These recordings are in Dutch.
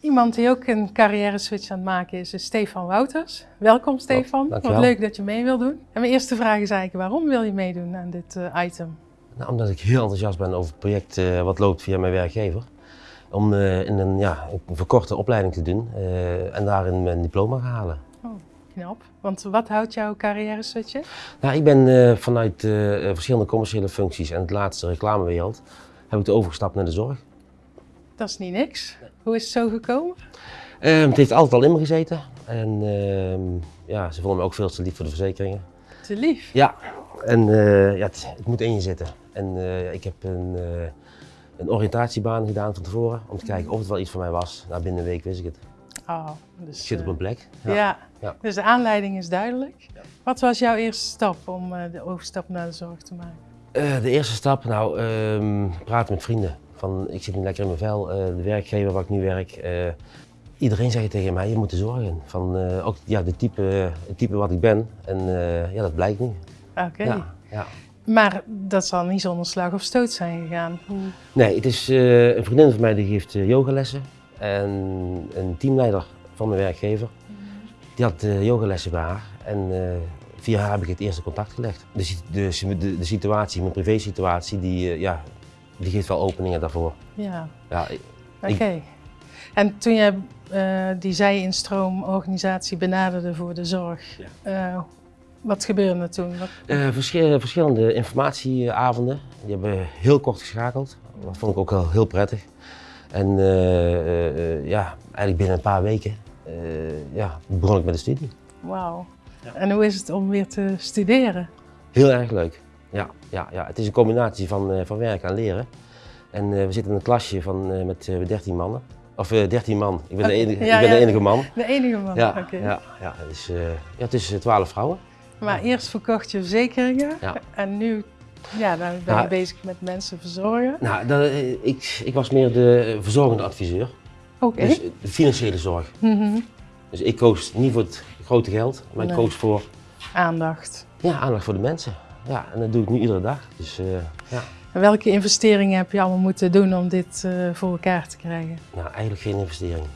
Iemand die ook een carrière switch aan het maken is, is Stefan Wouters. Welkom Stefan, wat leuk dat je mee wil doen. En mijn eerste vraag is eigenlijk, waarom wil je meedoen aan dit eh, item? Nou, omdat ik heel enthousiast ben over het project eh, wat loopt via mijn werkgever. Om eh, in een, ja, een verkorte opleiding te doen en daarin mijn diploma te halen. Knap, want wat houdt jouw carrière switch? Nou, ik ben vanuit verschillende commerciële functies en het laatste reclamewereld heb ik overgestapt naar de zorg. Dat is niet niks. Hoe is het zo gekomen? Eh, het heeft altijd al in me gezeten en ehm, ja, ze vonden me ook veel te lief voor de verzekeringen. Te lief. Ja, en eh, ja, het, het moet in je zitten. En eh, ik heb een, eh, een oriëntatiebaan gedaan van tevoren om te kijken of het wel iets voor mij was. Nou, binnen een week wist ik het. Oh, dus, Ik zit op een plek. ja. Ja. dus de aanleiding is duidelijk. Wat was jouw eerste stap om de overstap naar de zorg te maken? De eerste stap, nou, ehm, praten met vrienden. Van, ik zit niet lekker in mijn vel, eh, de werkgever waar ik nu werk. eh, iedereen zei tegen mij, je moet er zorgen. Van, eh, ook ja, de type, het type wat ik ben. En ja, dat blijkt nu. Oké. Ja, ja. Maar dat zal niet zonder slag of stoot zijn gegaan. Nee, het is een vriendin van mij die geeft eh, yogalessen. En een teamleider van mijn werkgever, die had eh, yogalessen bij haar. En via haar heb ik het eerste contact gelegd. De, si- de, de, de situatie, mijn privésituatie, die, ja, die geeft wel openingen daarvoor. Ja, Ja, oké. En toen je eh, die zij-instroomorganisatie benaderde voor de zorg, eh, wat gebeurde er toen? Wat... Eh, verschil- verschillende informatieavonden. Die hebben heel kort geschakeld. Dat vond ik ook wel heel prettig. En eh, eh, eh, ja, eigenlijk binnen een paar weken eh, ja, begon ik met de studie. Wauw. En hoe is het om weer te studeren? Heel erg leuk. Ja, ja, ja. Het is een combinatie van, eh, van werken en leren. En eh, we zitten in een klasje van, eh, met eh, 13 mannen. Of eh 13 man. Ik ben, de, enige, ja, ik ben ja. de enige man. De enige man. Ja, Oké. ja, ja, het is, ja, het is 12 vrouwen. Maar eerst verkocht je verzekeringen Ja. en nu ja, dan ben je Ja. bezig met mensen verzorgen. Nou, dat, ik, ik was meer de verzorgende adviseur. Oké. Dus de financiële zorg. Mhm. Dus ik koos niet voor het grote geld, maar ik koos voor Aandacht. ja, aandacht voor de mensen. Ja, en dat doe ik nu iedere dag. Dus eh, ja, En welke investeringen heb je allemaal moeten doen om dit eh, voor elkaar te krijgen? nou, eigenlijk geen investering.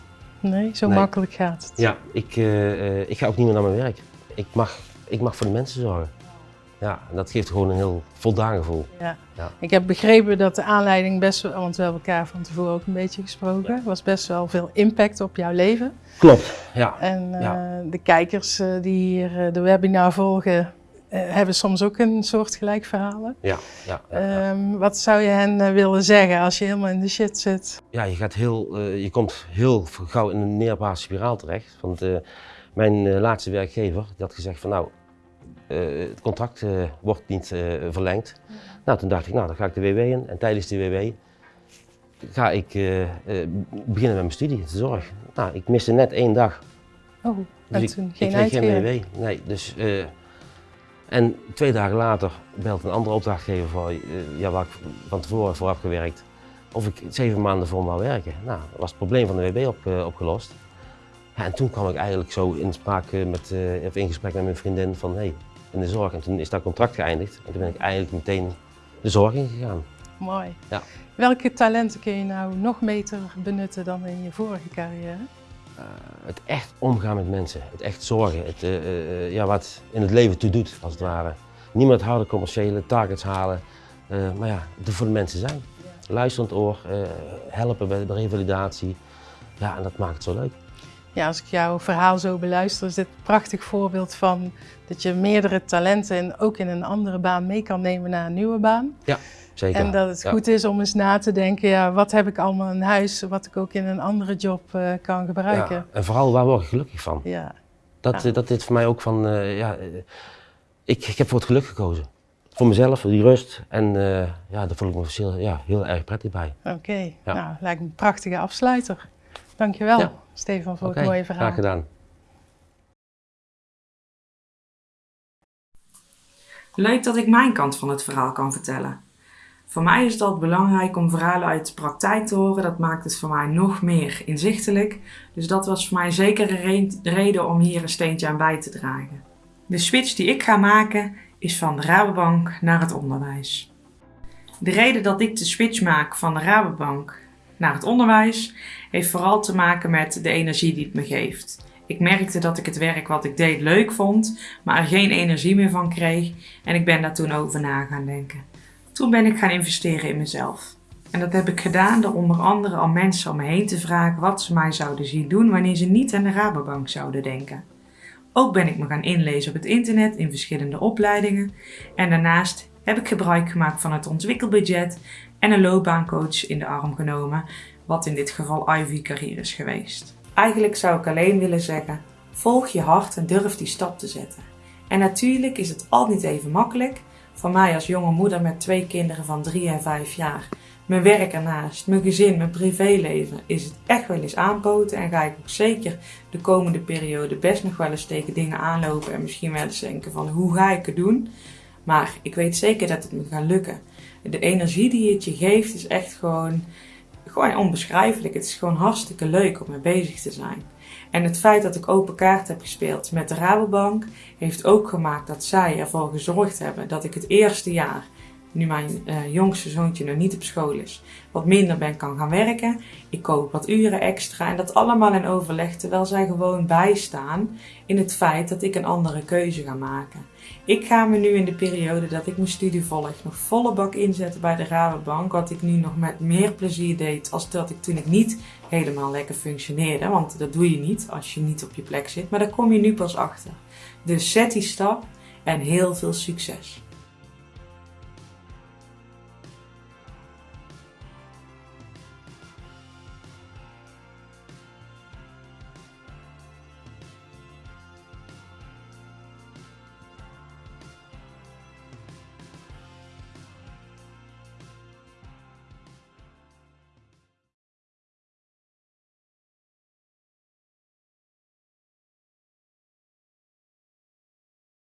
Nee, zo Nee. makkelijk gaat het. Ja, ik, eh, ik ga ook niet meer naar mijn werk. Ik mag, ik mag voor de mensen zorgen. Ja, en dat geeft gewoon een heel voldaan gevoel. Ja. Ja. Ik heb begrepen dat de aanleiding best wel, want we hebben elkaar van tevoren ook een beetje gesproken, was best wel veel impact op jouw leven. Klopt. Ja. En Ja. de kijkers die hier de webinar volgen, hebben soms ook een soort gelijk verhalen. Ja, ja, ja. Ehm, wat zou je hen eh, willen zeggen als je helemaal in de shit zit? ja, je, gaat heel, eh, je komt heel gauw in een neerwaartse spiraal terecht. Want eh, mijn eh, laatste werkgever die had gezegd van nou, eh, het contract eh, wordt niet eh, verlengd. Nou, toen dacht ik, nou dan ga ik de WW in. En tijdens de WW ga ik eh, eh, beginnen met mijn studie, de zorg. Nou, ik miste net één dag. Oh, Dus en ik, toen ik geen uitkering. WW. Nee, dus, eh, en twee dagen later belt een andere opdrachtgever voor, eh, ja, waar ik van tevoren voor heb gewerkt, of ik zeven maanden voor hem wou werken. Nou, was het probleem van de WB op, eh, opgelost. Ja, en toen kwam ik eigenlijk zo in, spraak, eh, met, of in gesprek met mijn vriendin van hey, in de zorg. En toen is dat contract geëindigd en toen ben ik eigenlijk meteen de zorg ingegaan. Mooi. Ja. Welke talenten kun je nou nog beter benutten dan in je vorige carrière? Eh, het echt omgaan met mensen, het echt zorgen, het, eh, eh, ja, wat in het leven toe doet, als het ware. Niemand harde commerciële targets halen, maar ja, er voor de mensen zijn. Luisterend oor, helpen bij de revalidatie. Ja, en dat maakt het zo leuk. Ja, als ik jouw verhaal zo beluister, is dit een prachtig voorbeeld van dat je meerdere talenten en ook in een andere baan mee kan nemen naar een nieuwe baan. Zeker. En dat het Ja. goed is om eens na te denken, ja, wat heb ik allemaal in huis, wat ik ook in een andere job eh, kan gebruiken. Ja, en vooral, waar word ik gelukkig van? Ja. Dat, Ja. eh, dat dit voor mij ook van, eh, ja, ik, ik heb voor het geluk gekozen. Voor mezelf, voor die rust. En ja, daar voel ik me heel, ja, heel erg prettig bij. Oké, Ja. nou, lijkt me een prachtige afsluiter. Dankjewel, Ja. Stefan, voor Oké, het mooie verhaal. graag gedaan. Leuk dat ik mijn kant van het verhaal kan vertellen. Voor mij is het altijd belangrijk om verhalen uit de praktijk te horen. Dat maakt het voor mij nog meer inzichtelijk. Dus dat was voor mij zeker een re- reden om hier een steentje aan bij te dragen. De switch die ik ga maken is van de Rabobank naar het onderwijs. De reden dat ik de switch maak van de Rabobank naar het onderwijs heeft vooral te maken met de energie die het me geeft. Ik merkte dat ik het werk wat ik deed leuk vond, maar er geen energie meer van kreeg en ik ben daar toen over na gaan denken. Toen ben ik gaan investeren in mezelf. En dat heb ik gedaan door onder andere al mensen om me heen te vragen wat ze mij zouden zien doen wanneer ze niet aan de Rabobank zouden denken. Ook ben ik me gaan inlezen op het internet in verschillende opleidingen en daarnaast heb ik gebruik gemaakt van het ontwikkelbudget en een loopbaancoach in de arm genomen, wat in dit geval Ivy Career is geweest. Eigenlijk zou ik alleen willen zeggen: volg je hart en durf die stap te zetten. En natuurlijk is het al niet even makkelijk. Voor mij als jonge moeder met twee kinderen van 3 en 5 jaar, mijn werk ernaast, mijn gezin, mijn privéleven, is het echt wel eens aanpoten. En ga ik ook zeker de komende periode best nog wel eens tegen dingen aanlopen en misschien wel eens denken van hoe ga ik het doen. Maar ik weet zeker dat het me gaat lukken. De energie die het je geeft is echt gewoon gewoon onbeschrijfelijk. Het is gewoon hartstikke leuk om mee bezig te zijn. En het feit dat ik open kaart heb gespeeld met de Rabobank heeft ook gemaakt dat zij ervoor gezorgd hebben dat ik het eerste jaar nu mijn uh, jongste zoontje nog niet op school is, wat minder ben kan gaan werken. Ik koop wat uren extra en dat allemaal in overleg terwijl zij gewoon bijstaan in het feit dat ik een andere keuze ga maken. Ik ga me nu in de periode dat ik mijn studie volg nog volle bak inzetten bij de Rabobank, wat ik nu nog met meer plezier deed als dat ik toen ik niet helemaal lekker functioneerde, want dat doe je niet als je niet op je plek zit, maar daar kom je nu pas achter. Dus zet die stap en heel veel succes.